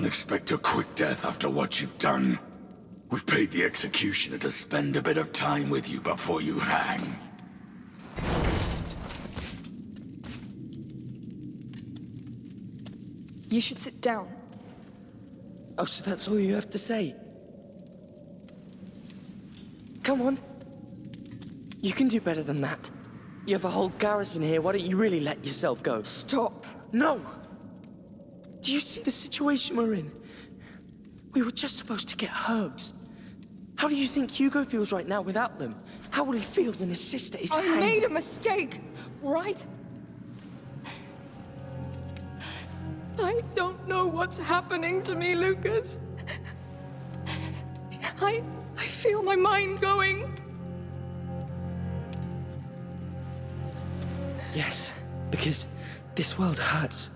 don't expect a quick death after what you've done. We've paid the executioner to spend a bit of time with you before you hang. You should sit down. Oh, so that's all you have to say? Come on. You can do better than that. You have a whole garrison here, why don't you really let yourself go? Stop. No! Do you see the situation we're in? We were just supposed to get herbs. How do you think Hugo feels right now without them? How will he feel when his sister is I hanged? made a mistake, right? I don't know what's happening to me, Lucas. I... I feel my mind going. Yes, because this world hurts.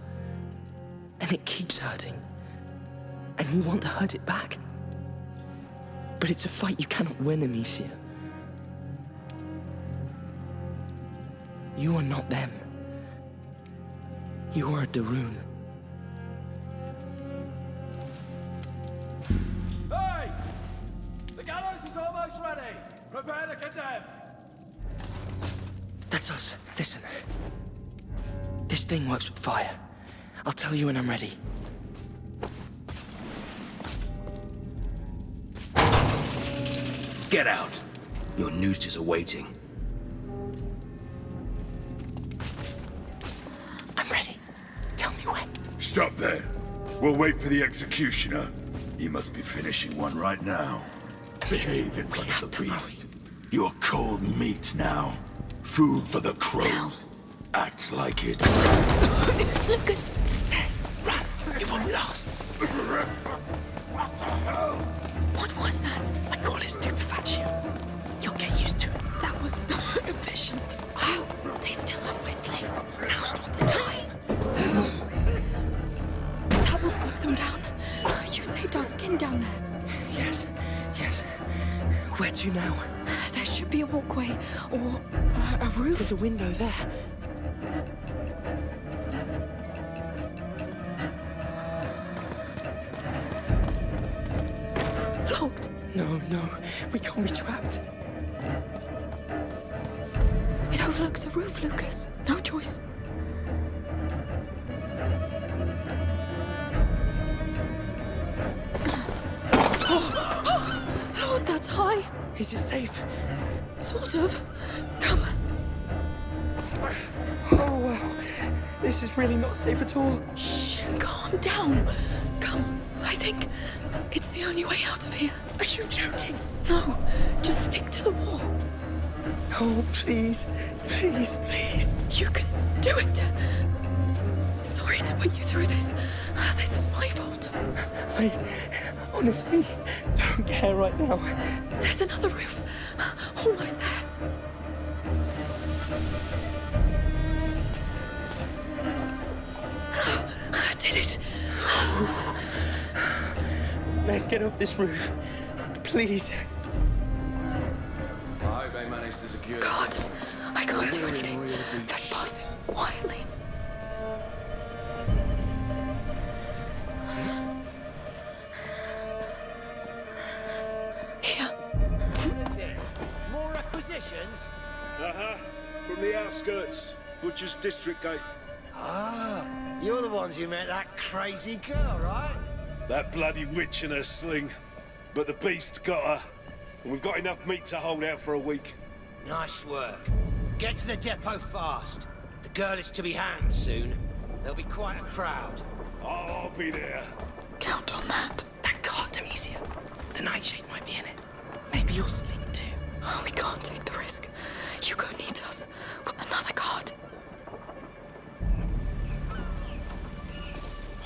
And it keeps hurting. And you want to hurt it back. But it's a fight you cannot win, Amicia. You are not them. You are a de Rune. Hey! The gallows is almost ready. Prepare to condemn. That's us. Listen. This thing works with fire. I'll tell you when I'm ready. Get out. Your noose is awaiting. I'm ready. Tell me when. Stop there. We'll wait for the executioner. He must be finishing one right now. Behave in front of the beast. You're cold meat now. Food for the crows. Act like it. Lucas! Stairs. Run. It won't last. What was that? I call it stupefaction. You'll get used to it. That was not efficient. They still have my sling. Now's not the time. That will slow them down. You saved our skin down there. Yes. Yes. Where to now? There should be a walkway or uh, a roof. There's a window there. No, no. We can't be trapped. It overlooks a roof, Lucas. No choice. Lord, that's high. Is it safe? Sort of. Come. Oh, wow. This is really not safe at all. Shh. Calm down. I think it's the only way out of here. Are you joking? No. Just stick to the wall. Oh, please. Please, please. You can do it. Sorry to put you through this. This is my fault. I honestly don't care right now. There's another roof. Almost there. I did it. Let's get off this roof. Please. I hope they managed to secure God, I can't do anything. Let's pass it quietly. Here. More acquisitions? Uh-huh. From the outskirts. Butcher's District Gate. Ah, you're the ones who met that crazy girl, right? That bloody witch in her sling. But the beast got her. And we've got enough meat to hold out for a week. Nice work. Get to the depot fast. The girl is to be hanged soon. There'll be quite a crowd. I'll be there. Count on that. That God, Amicia. The nightshade might be in it. Maybe your sling too. Oh, we can't take the risk. Hugo needs us. Another guard.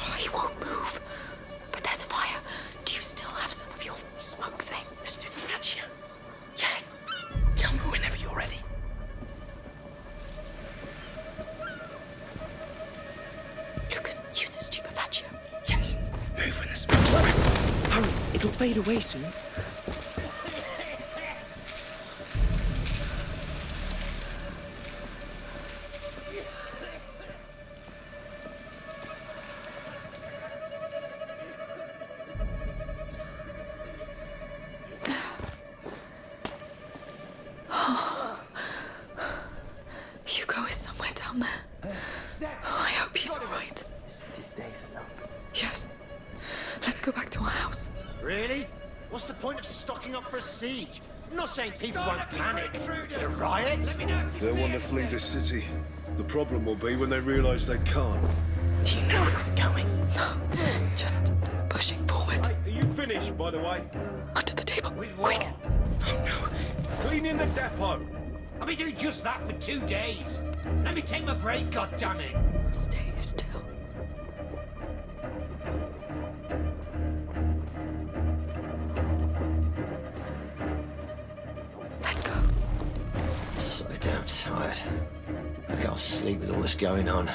Oh, he won't move. Still have some of your smoke thing? The Stupefaction. Yes. Tell me whenever you're ready. Lucas, use a stupefaction. Yes. Move when the smoke spreads. Hurry, it'll fade away soon. down there. Oh, I hope he's alright. Yes. Let's go back to our house. Really? What's the point of stocking up for a siege? I'm not saying people won't panic, but a riot? They want to flee the city. The problem will be when they realize they can't. Do you know where we're going? No, just pushing forward. Are you finished, by the way? Under the table, quick! Oh no! Clean in the depot! I'll be doing just that for two days. Let me take my break, goddammit. Stay still. Let's go. So damn tired. I can't sleep with all this going on.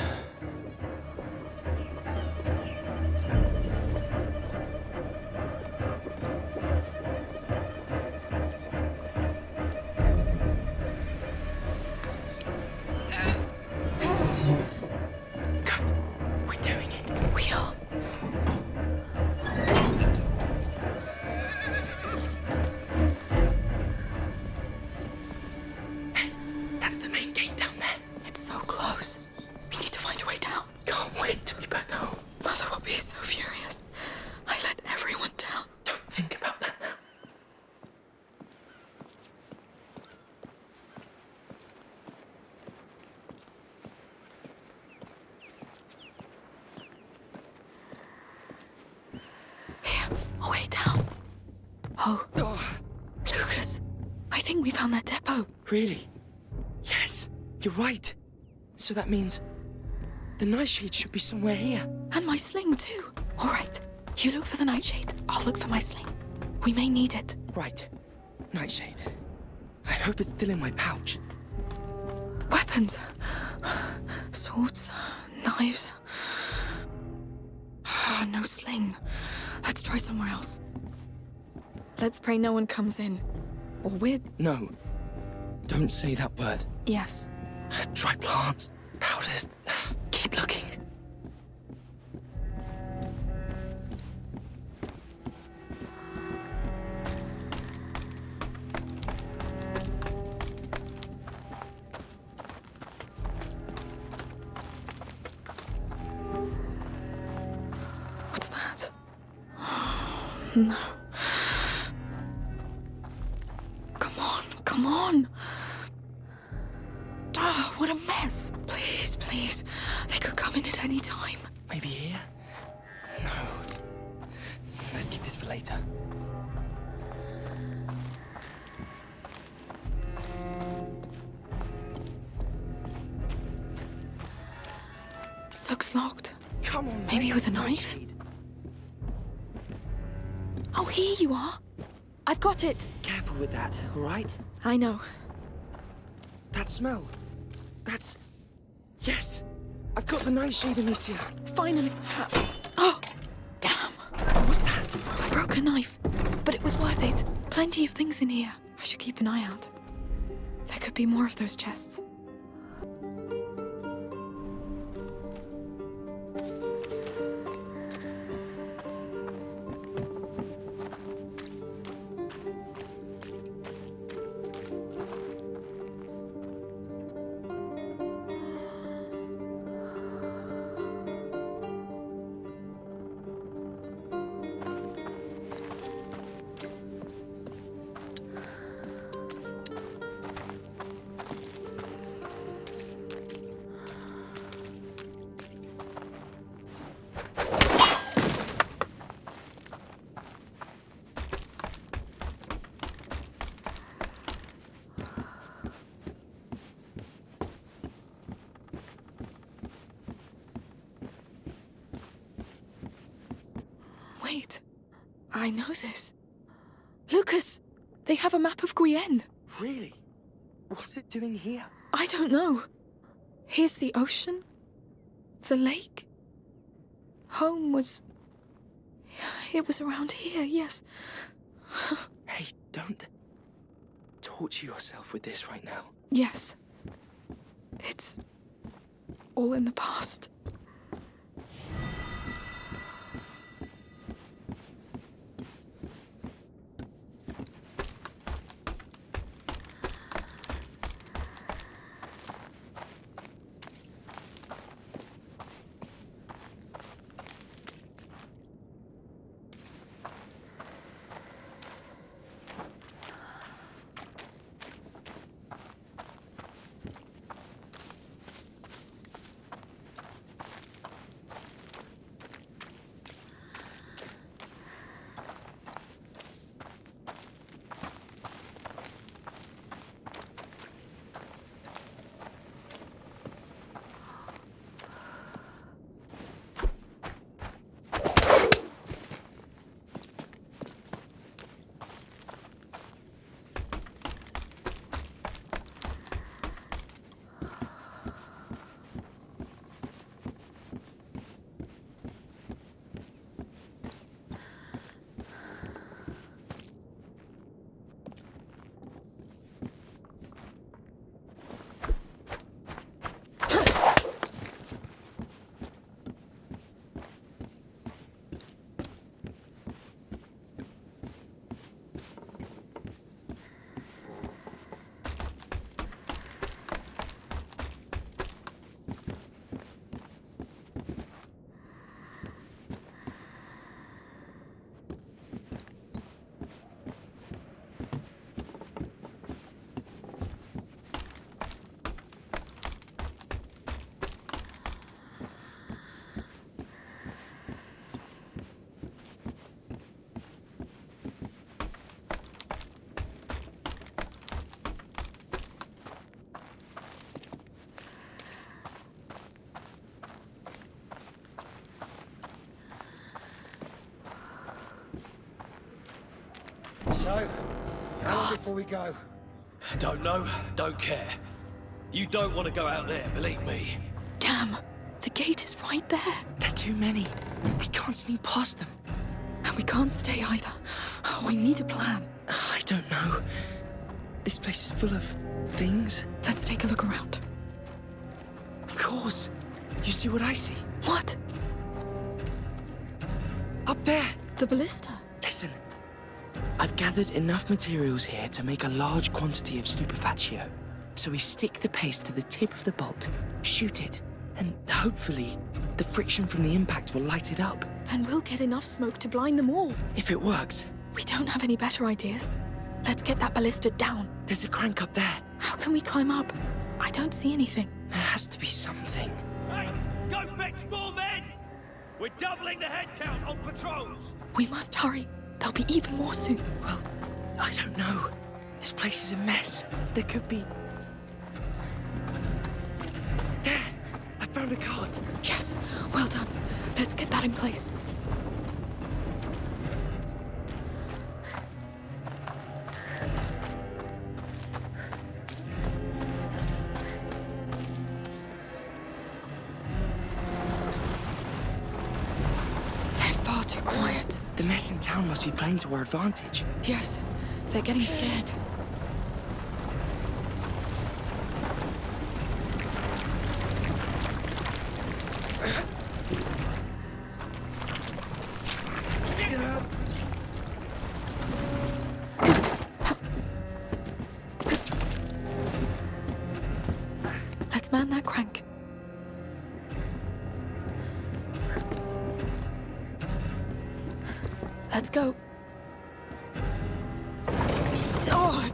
We found that depot. Really? Yes, you're right. So that means the nightshade should be somewhere here. And my sling, too. All right, you look for the nightshade. I'll look for my sling. We may need it. Right. Nightshade. I hope it's still in my pouch. Weapons. Swords, knives. Ah, no sling. Let's try somewhere else. Let's pray no one comes in. Or we're... No. Don't say that word. Yes. Dry plants, powders. Keep looking. What's that? No. Come on. Ah, what a mess. Please, please. They could come in at any time. Maybe here? No. Let's keep this for later. Looks locked. Come on. Maybe with a knife? Oh, here you are. I've got it. Careful with that, all right? I know. That smell. That's. Yes! I've got the nightshade, Amicia. Finally. Oh, damn. What was that? I broke a knife, but it was worth it. Plenty of things in here. I should keep an eye out. There could be more of those chests. I know this. Lucas! They have a map of Guyenne. Really? What's it doing here? I don't know. Here's the ocean. The lake. Home was. It was around here, yes. Hey, don't torture yourself with this right now. Yes. It's. all in the past. So, how long before we go? Don't know, don't care. You don't want to go out there, believe me. Damn, the gate is right there. There are too many. We can't sneak past them. And we can't stay either. We need a plan. I don't know. This place is full of things. Let's take a look around. Of course. You see what I see? What? Up there. The ballista. Listen. I've gathered enough materials here to make a large quantity of stupefatio. So we stick the paste to the tip of the bolt, shoot it, and hopefully the friction from the impact will light it up. And we'll get enough smoke to blind them all. If it works, We don't have any better ideas. Let's get that ballista down. there's a crank up there. How can we climb up? I don't see anything. There has to be something. Hey, go fetch more men! We're doubling the head count on patrols! We must hurry. There'll be even more soon. Well, I don't know. This place is a mess. There could be. There! I found a card. Yes, well done. Let's get that in place. Must be playing to our advantage. Yes, they're getting scared.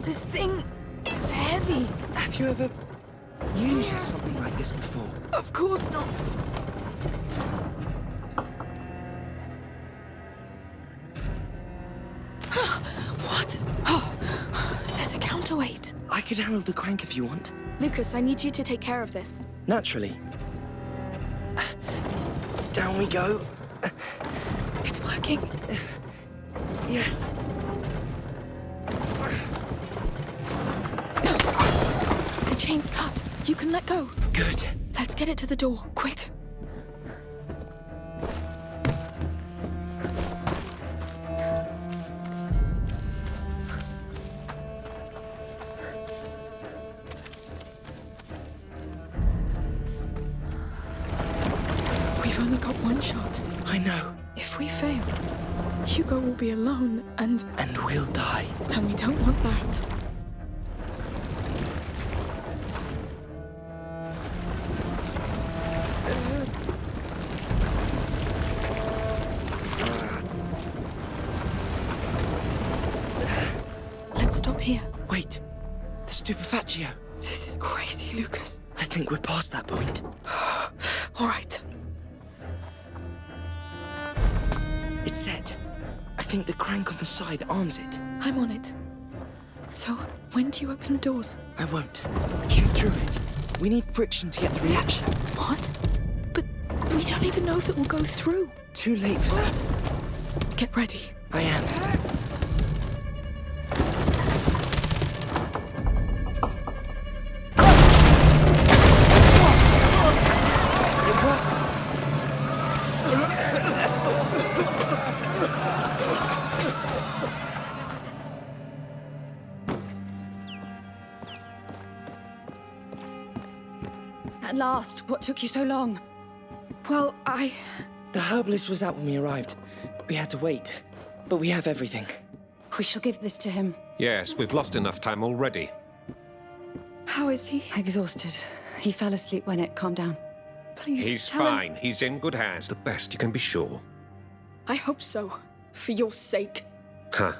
This thing is heavy. Have you ever used something like this before? Of course not. what? Oh, there's a counterweight. I could handle the crank if you want. Lucas, I need you to take care of this. Naturally. Down we go. It's working. Yes. Chain's cut. You can let go. Good. Let's get it to the door, quick. We've only got one shot. I know. If we fail, Hugo will be alone, The. This is crazy, Lucas. I think we're past that point. All right. It's set. I think the crank on the side arms it. I'm on it. So, when do you open the doors? I won't. Shoot through it. We need friction to get the reaction. What? But we don't even know if it will go through. Too late for that. Get ready. I am. Last, what took you so long? Well, I. The herbalist was out when we arrived. We had to wait. But we have everything. We shall give this to him. Yes, we've lost enough time already. How is he? Exhausted. He fell asleep when it calmed down. Please. He's tell him- fine. He's in good hands. The best you can be sure. I hope so. For your sake. Huh.